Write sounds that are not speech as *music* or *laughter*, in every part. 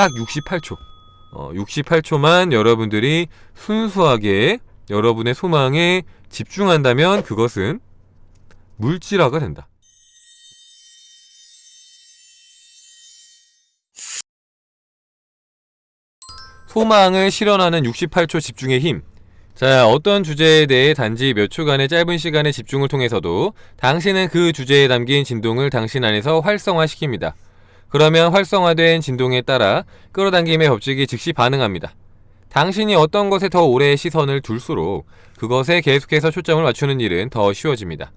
딱 68초 어, 68초만 여러분들이 순수하게 여러분의 소망에 집중한다면 그것은 물질화가 된다. 소망을 실현하는 68초 집중의 힘. 자, 어떤 주제에 대해 단지 몇 초간의 짧은 시간의 집중을 통해서도 당신은 그 주제에 담긴 진동을 당신 안에서 활성화시킵니다. 그러면 활성화된 진동에 따라 끌어당김의 법칙이 즉시 반응합니다. 당신이 어떤 것에 더 오래 시선을 둘수록 그것에 계속해서 초점을 맞추는 일은 더 쉬워집니다.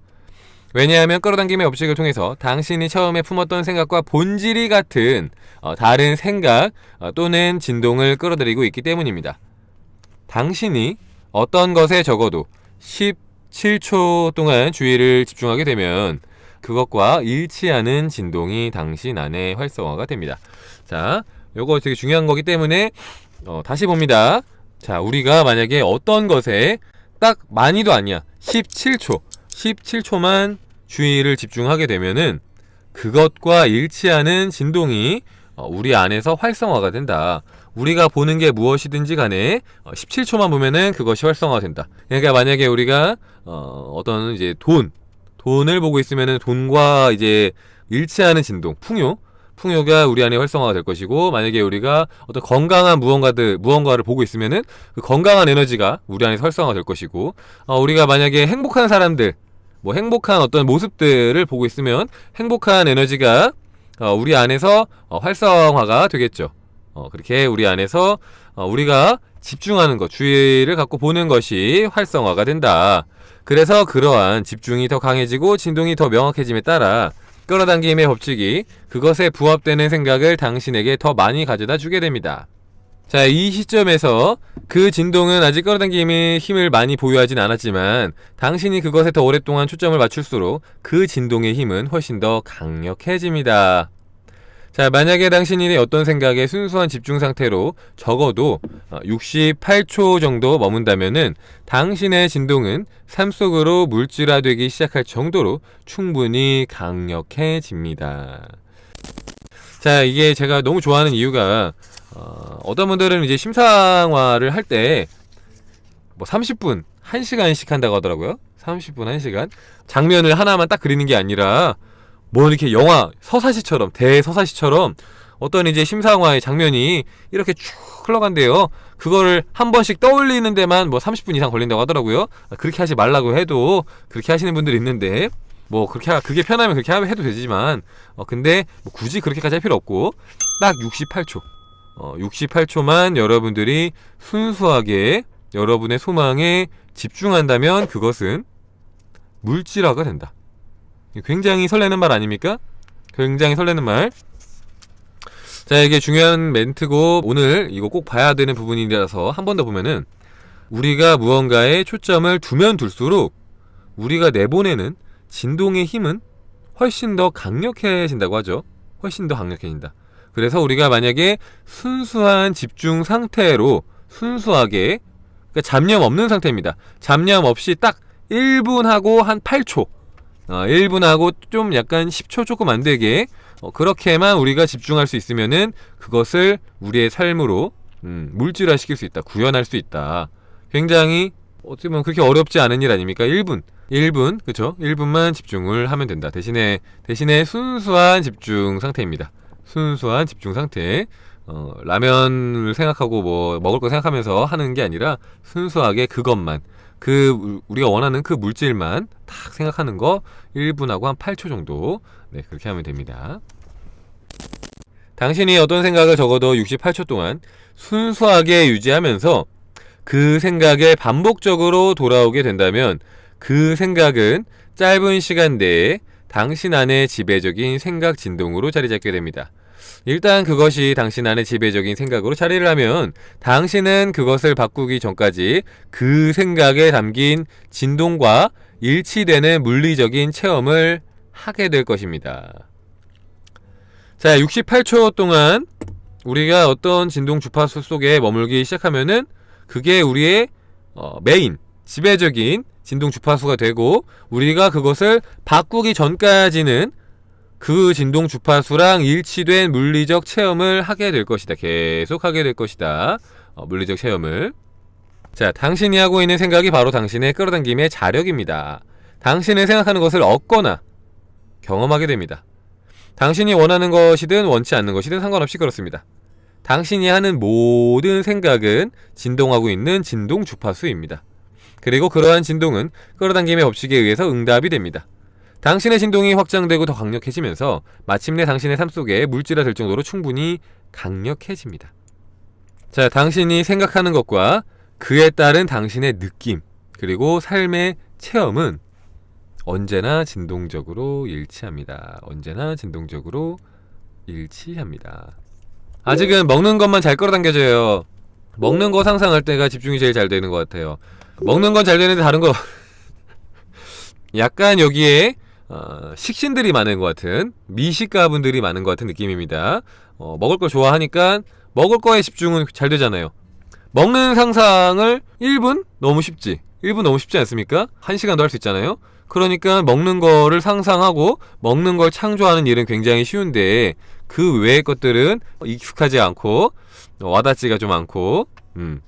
왜냐하면 끌어당김의 법칙을 통해서 당신이 처음에 품었던 생각과 본질이 같은 어, 다른 생각 어, 또는 진동을 끌어들이고 있기 때문입니다. 당신이 어떤 것에 적어도 17초 동안 주의를 집중하게 되면 그것과 일치하는 진동이 당신 안에 활성화가 됩니다. 자, 요거 되게 중요한 거기 때문에 어, 다시 봅니다. 자, 우리가 만약에 어떤 것에 딱 많이도 아니야. 17초. 17초만 주의를 집중하게 되면은 그것과 일치하는 진동이 어, 우리 안에서 활성화가 된다. 우리가 보는 게 무엇이든지 간에 17초만 어, 보면은 그것이 활성화가 된다. 그러니까 만약에 우리가 어, 어떤 이제 돈, 돈을 보고 있으면은 돈과 이제 일치하는 진동, 풍요, 풍요가 우리 안에 활성화가 될 것이고 만약에 우리가 어떤 건강한 무언가들 무언가를 보고 있으면은 그 건강한 에너지가 우리 안에 활성화가 될 것이고 어, 우리가 만약에 행복한 사람들 뭐 행복한 어떤 모습들을 보고 있으면 행복한 에너지가 어, 우리 안에서 어, 활성화가 되겠죠. 어, 그렇게 우리 안에서 어, 우리가 집중하는 것, 주의를 갖고 보는 것이 활성화가 된다. 그래서 그러한 집중이 더 강해지고 진동이 더 명확해짐에 따라 끌어당김의 법칙이 그것에 부합되는 생각을 당신에게 더 많이 가져다 주게 됩니다. 자, 이 시점에서 그 진동은 아직 끌어당김의 힘을 많이 보유하진 않았지만 당신이 그것에 더 오랫동안 초점을 맞출수록 그 진동의 힘은 훨씬 더 강력해집니다. 자 만약에 당신이 어떤 생각에 순수한 집중 상태로 적어도 68초 어, 정도 머문다면은 당신의 진동은 삶 속으로 물질화되기 시작할 정도로 충분히 강력해집니다. 자 이게 제가 너무 좋아하는 이유가 어, 어떤 분들은 이제 심상화를 할 때 뭐 30분 1시간씩 한다고 하더라고요 30분 1시간 장면을 하나만 딱 그리는 게 아니라 뭐 이렇게 영화 서사시처럼 대서사시처럼 어떤 이제 심상화의 장면이 이렇게 쭉 흘러간대요. 그거를 한 번씩 떠올리는 데만 뭐 30분 이상 걸린다고 하더라고요. 그렇게 하지 말라고 해도 그렇게 하시는 분들이 있는데 뭐 그렇게 하, 그게 편하면 그렇게 해도 되지만 어 근데 뭐 굳이 그렇게까지 할 필요 없고 딱 68초. 어 68초만 여러분들이 순수하게 여러분의 소망에 집중한다면 그것은 물질화가 된다 굉장히 설레는 말 아닙니까? 굉장히 설레는 말. 자, 이게 중요한 멘트고 오늘 이거 꼭 봐야 되는 부분이라서 한 번 더 보면은 우리가 무언가에 초점을 두면 둘수록 우리가 내보내는 진동의 힘은 훨씬 더 강력해진다고 하죠. 훨씬 더 강력해진다. 그래서 우리가 만약에 순수한 집중 상태로 순수하게 그러니까 잡념 없는 상태입니다. 잡념 없이 딱 1분 하고 한 8초 어, 1분하고 좀 약간 10초 조금 안되게 어, 그렇게만 우리가 집중할 수 있으면은 그것을 우리의 삶으로 음, 물질화 시킬 수 있다 구현할 수 있다. 굉장히 어떻게 보면 그렇게 어렵지 않은 일 아닙니까? 1분. 1분. 그쵸? 1분만 집중을 하면 된다. 대신에 대신에 순수한 집중 상태입니다. 순수한 집중 상태. 어, 라면을 생각하고 뭐 먹을 거 생각하면서 하는 게 아니라 순수하게 그것만 그 우리가 원하는 그 물질만 딱 생각하는 거 1분하고 한 8초 정도 네 그렇게 하면 됩니다 당신이 어떤 생각을 적어도 68초 동안 순수하게 유지하면서 그 생각에 반복적으로 돌아오게 된다면 그 생각은 짧은 시간 내에 당신 안의 지배적인 생각 진동으로 자리 잡게 됩니다. 일단 그것이 당신 안의 지배적인 생각으로 자리를 하면 당신은 그것을 바꾸기 전까지 그 생각에 담긴 진동과 일치되는 물리적인 체험을 하게 될 것입니다. 자, 68초 동안 우리가 어떤 진동 주파수 속에 머물기 시작하면은 그게 우리의 어, 메인, 지배적인 진동 주파수가 되고 우리가 그것을 바꾸기 전까지는 그 진동 주파수랑 일치된 물리적 체험을 하게 될 것이다. 계속 하게 될 것이다. 어, 물리적 체험을. 자, 당신이 하고 있는 생각이 바로 당신의 끌어당김의 자력입니다. 당신의 생각하는 것을 얻거나 경험하게 됩니다. 당신이 원하는 것이든 원치 않는 것이든 상관없이 그렇습니다. 당신이 하는 모든 생각은 진동하고 있는 진동 주파수입니다. 그리고 그러한 진동은 끌어당김의 법칙에 의해서 응답이 됩니다. 당신의 진동이 확장되고 더 강력해지면서 마침내 당신의 삶 속에 물질화 될 정도로 충분히 강력해집니다. 자, 당신이 생각하는 것과 그에 따른 당신의 느낌, 그리고 삶의 체험은 언제나 진동적으로 일치합니다. 언제나 진동적으로 일치합니다. 아직은 먹는 것만 잘 끌어당겨져요. 먹는 거 상상할 때가 집중이 제일 잘 되는 것 같아요. 먹는 건 잘 되는데 다른 거 *laughs* 약간 여기에 어, 식신들이 많은 것 같은 미식가분들이 많은 것 같은 느낌입니다. 어, 먹을 걸 좋아하니까 먹을 거에 집중은 잘 되잖아요. 먹는 상상을 1분? 너무 쉽지. 1분 너무 쉽지 않습니까? 1시간도 할 수 있잖아요. 그러니까 먹는 거를 상상하고 먹는 걸 창조하는 일은 굉장히 쉬운데 그 외의 것들은 익숙하지 않고 와닿지가 좀 않고 음,